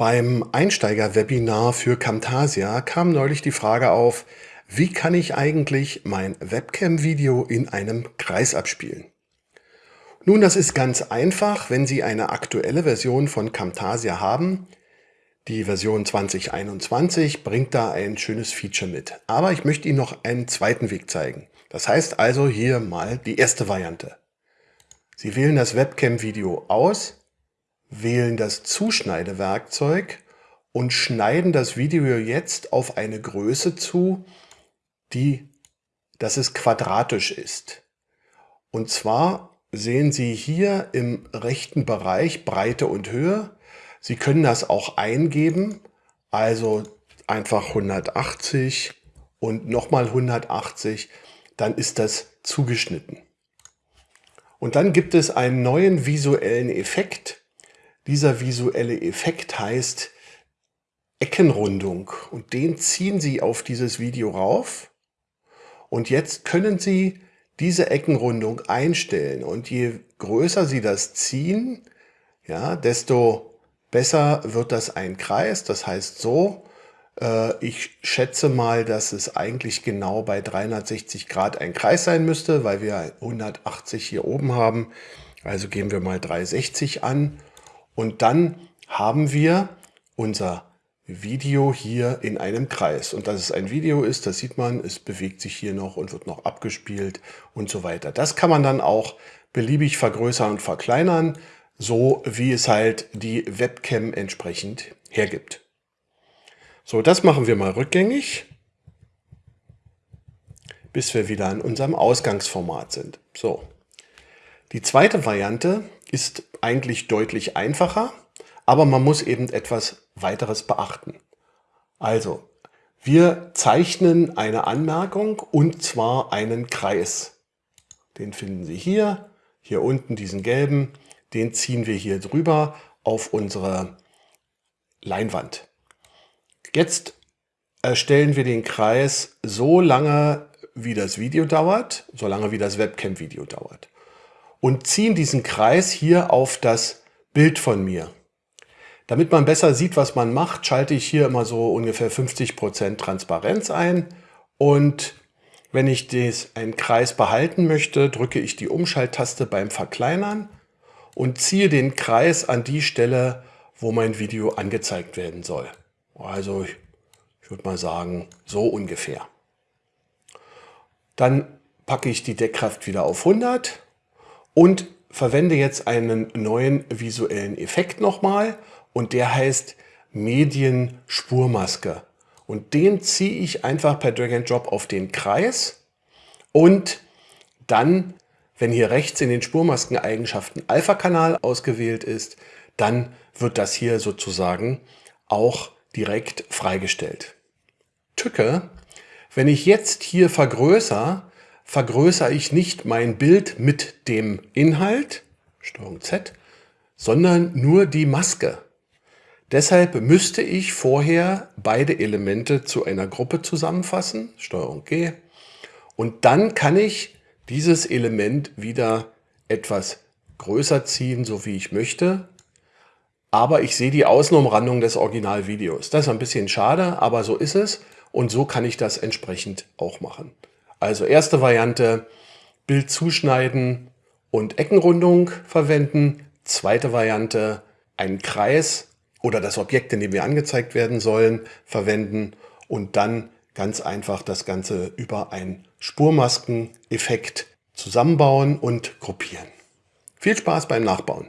Beim Einsteiger-Webinar für Camtasia kam neulich die Frage auf, wie kann ich eigentlich mein Webcam-Video in einem Kreis abspielen? Nun, das ist ganz einfach, wenn Sie eine aktuelle Version von Camtasia haben. Die Version 2021 bringt da ein schönes Feature mit. Aber ich möchte Ihnen noch einen zweiten Weg zeigen. Das heißt also hier mal die erste Variante. Sie wählen das Webcam-Video aus wählen das Zuschneidewerkzeug und schneiden das Video jetzt auf eine Größe zu, die, dass es quadratisch ist. Und zwar sehen Sie hier im rechten Bereich Breite und Höhe. Sie können das auch eingeben, also einfach 180 und nochmal 180, dann ist das zugeschnitten. Und dann gibt es einen neuen visuellen Effekt, dieser visuelle Effekt heißt Eckenrundung und den ziehen Sie auf dieses Video rauf und jetzt können Sie diese Eckenrundung einstellen und je größer Sie das ziehen, ja, desto besser wird das ein Kreis. Das heißt so, äh, ich schätze mal, dass es eigentlich genau bei 360 Grad ein Kreis sein müsste, weil wir 180 hier oben haben. Also geben wir mal 360 an und dann haben wir unser Video hier in einem Kreis. Und dass es ein Video ist, das sieht man, es bewegt sich hier noch und wird noch abgespielt und so weiter. Das kann man dann auch beliebig vergrößern und verkleinern, so wie es halt die Webcam entsprechend hergibt. So, das machen wir mal rückgängig, bis wir wieder in unserem Ausgangsformat sind. So, die zweite Variante ist eigentlich deutlich einfacher, aber man muss eben etwas weiteres beachten. Also, wir zeichnen eine Anmerkung und zwar einen Kreis. Den finden Sie hier, hier unten diesen gelben, den ziehen wir hier drüber auf unsere Leinwand. Jetzt erstellen wir den Kreis so lange, wie das Video dauert, so lange wie das Webcam-Video dauert und ziehen diesen Kreis hier auf das Bild von mir. Damit man besser sieht, was man macht, schalte ich hier immer so ungefähr 50% Transparenz ein und wenn ich des, einen Kreis behalten möchte, drücke ich die Umschalttaste beim Verkleinern und ziehe den Kreis an die Stelle, wo mein Video angezeigt werden soll. Also ich, ich würde mal sagen, so ungefähr. Dann packe ich die Deckkraft wieder auf 100 und verwende jetzt einen neuen visuellen Effekt nochmal und der heißt Medienspurmaske. Und den ziehe ich einfach per Drag and Drop auf den Kreis und dann, wenn hier rechts in den Spurmaskeneigenschaften Alpha-Kanal ausgewählt ist, dann wird das hier sozusagen auch direkt freigestellt. Tücke, wenn ich jetzt hier vergrößere, vergrößere ich nicht mein Bild mit dem Inhalt, Steuerung Z, sondern nur die Maske. Deshalb müsste ich vorher beide Elemente zu einer Gruppe zusammenfassen, Steuerung G, und dann kann ich dieses Element wieder etwas größer ziehen, so wie ich möchte. Aber ich sehe die Außenumrandung des Originalvideos. Das ist ein bisschen schade, aber so ist es. Und so kann ich das entsprechend auch machen. Also erste Variante, Bild zuschneiden und Eckenrundung verwenden. Zweite Variante, einen Kreis oder das Objekt, in dem wir angezeigt werden sollen, verwenden und dann ganz einfach das Ganze über einen Spurmaskeneffekt zusammenbauen und gruppieren. Viel Spaß beim Nachbauen!